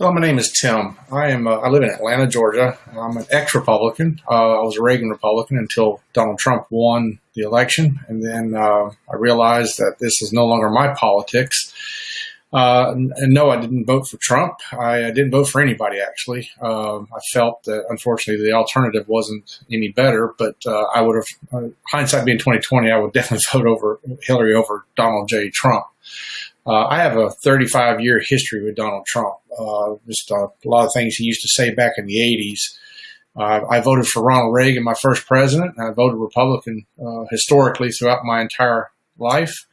Hello, my name is Tim. I am. Uh, I live in Atlanta, Georgia. I'm an ex-Republican. Uh, I was a Reagan Republican until Donald Trump won the election, and then uh, I realized that this is no longer my politics. Uh, and, and, no, I didn't vote for Trump. I, I didn't vote for anybody actually. Um, I felt that unfortunately the alternative wasn't any better. But uh, I would have, uh, hindsight being 2020, I would definitely vote over Hillary over Donald J. Trump. Uh, I have a 35 year history with Donald Trump. Uh, just a lot of things he used to say back in the 80s. Uh, I voted for Ronald Reagan, my first president, I voted Republican uh, historically throughout my entire life.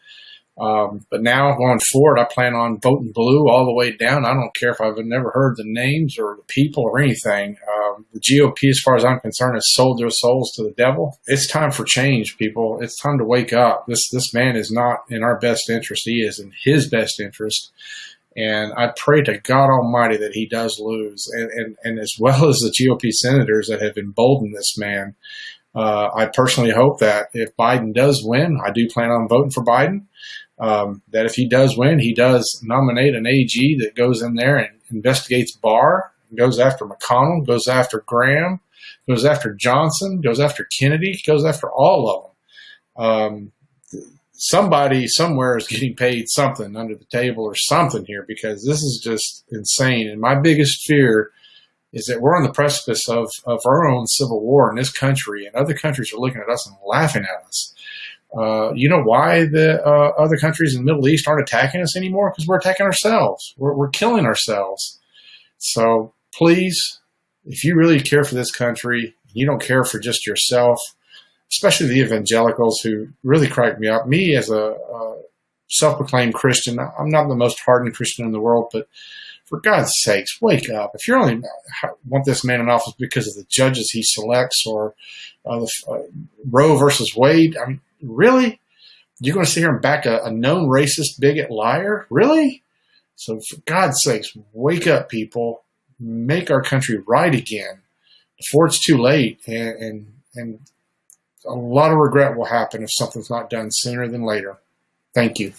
Um, but now going forward, I plan on voting blue all the way down. I don't care if I've never heard the names or the people or anything. Um, the GOP, as far as I'm concerned, has sold their souls to the devil. It's time for change, people. It's time to wake up. This this man is not in our best interest. He is in his best interest. And I pray to God Almighty that he does lose, and, and, and as well as the GOP senators that have emboldened this man. Uh, I personally hope that if Biden does win, I do plan on voting for Biden um, that if he does win, he does nominate an AG that goes in there and investigates Barr, goes after McConnell, goes after Graham, goes after Johnson, goes after Kennedy, goes after all of them. Um, somebody somewhere is getting paid something under the table or something here because this is just insane. And my biggest fear is that we're on the precipice of, of our own civil war in this country, and other countries are looking at us and laughing at us. Uh, you know why the uh, other countries in the Middle East aren't attacking us anymore? Because we're attacking ourselves. We're, we're killing ourselves. So please, if you really care for this country, you don't care for just yourself, especially the evangelicals who really crack me up. Me as a, a self-proclaimed Christian, I'm not the most hardened Christian in the world, but for God's sakes, wake up. If you only want this man in office because of the judges he selects or uh, the, uh, Roe versus Wade, I mean, really? You're going to sit here and back a, a known racist, bigot, liar? Really? So for God's sakes, wake up, people. Make our country right again before it's too late. And, and, and a lot of regret will happen if something's not done sooner than later. Thank you.